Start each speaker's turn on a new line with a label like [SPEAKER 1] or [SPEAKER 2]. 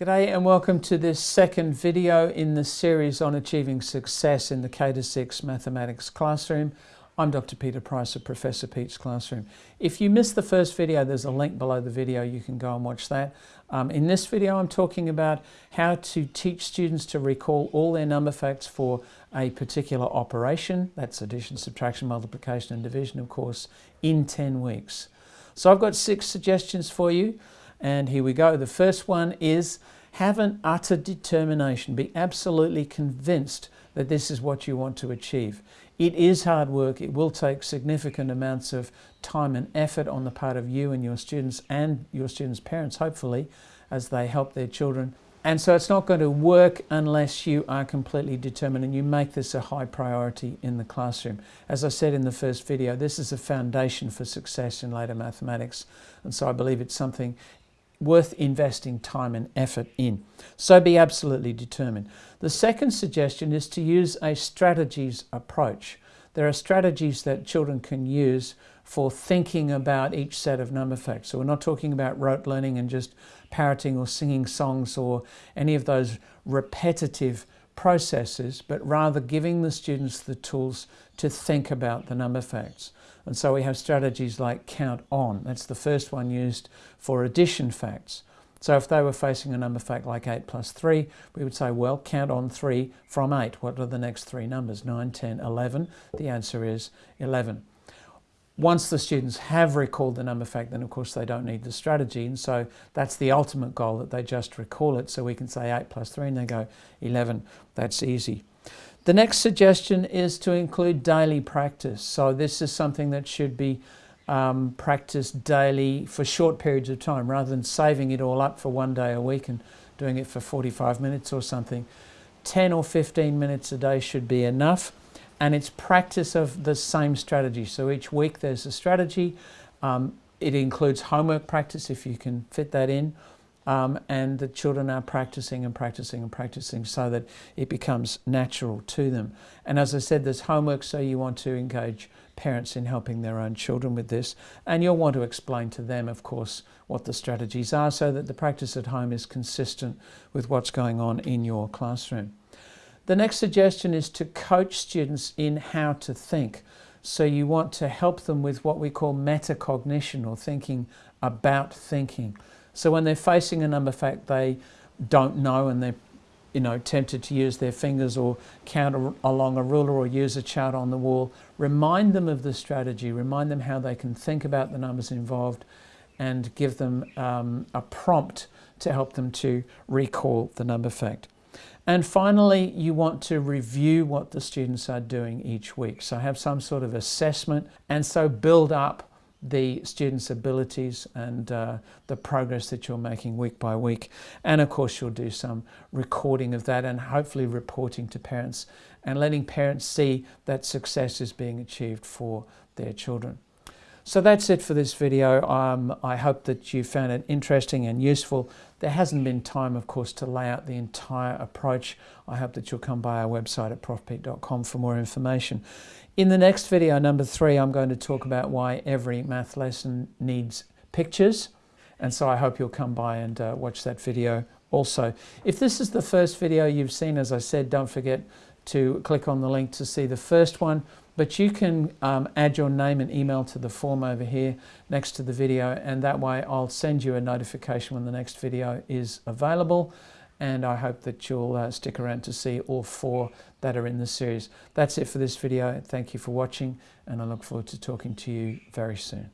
[SPEAKER 1] G'day and welcome to this second video in the series on achieving success in the K-6 mathematics classroom. I'm Dr. Peter Price of Professor Pete's Classroom. If you missed the first video, there's a link below the video. You can go and watch that. Um, in this video, I'm talking about how to teach students to recall all their number facts for a particular operation. That's addition, subtraction, multiplication and division, of course, in 10 weeks. So I've got six suggestions for you. And here we go. The first one is have an utter determination. Be absolutely convinced that this is what you want to achieve. It is hard work. It will take significant amounts of time and effort on the part of you and your students and your students' parents, hopefully, as they help their children. And so it's not going to work unless you are completely determined and you make this a high priority in the classroom. As I said in the first video, this is a foundation for success in later mathematics. And so I believe it's something worth investing time and effort in. So be absolutely determined. The second suggestion is to use a strategies approach. There are strategies that children can use for thinking about each set of number facts. So we're not talking about rote learning and just parroting or singing songs or any of those repetitive processes, but rather giving the students the tools to think about the number facts. And so we have strategies like count on. That's the first one used for addition facts. So if they were facing a number fact like 8 plus 3, we would say, well, count on 3 from 8. What are the next three numbers? 9, 10, 11. The answer is 11. Once the students have recalled the number fact, then of course they don't need the strategy. And so that's the ultimate goal, that they just recall it. So we can say 8 plus 3 and they go 11. That's easy. The next suggestion is to include daily practice. So this is something that should be um, practiced daily for short periods of time rather than saving it all up for one day a week and doing it for 45 minutes or something. 10 or 15 minutes a day should be enough and it's practice of the same strategy. So each week there's a strategy. Um, it includes homework practice if you can fit that in um, and the children are practicing and practicing and practicing so that it becomes natural to them. And as I said, there's homework, so you want to engage parents in helping their own children with this. And you'll want to explain to them, of course, what the strategies are so that the practice at home is consistent with what's going on in your classroom. The next suggestion is to coach students in how to think. So you want to help them with what we call metacognition or thinking about thinking. So when they're facing a number fact they don't know and they're you know, tempted to use their fingers or count along a ruler or use a chart on the wall, remind them of the strategy, remind them how they can think about the numbers involved and give them um, a prompt to help them to recall the number fact. And finally, you want to review what the students are doing each week. So have some sort of assessment and so build up the students' abilities and uh, the progress that you're making week by week. And of course, you'll do some recording of that and hopefully reporting to parents and letting parents see that success is being achieved for their children. So that's it for this video. Um, I hope that you found it interesting and useful. There hasn't been time, of course, to lay out the entire approach. I hope that you'll come by our website at profpete.com for more information. In the next video, number three, I'm going to talk about why every math lesson needs pictures. And so I hope you'll come by and uh, watch that video also. If this is the first video you've seen, as I said, don't forget to click on the link to see the first one. But you can um, add your name and email to the form over here next to the video and that way I'll send you a notification when the next video is available and I hope that you'll uh, stick around to see all four that are in the series. That's it for this video. Thank you for watching and I look forward to talking to you very soon.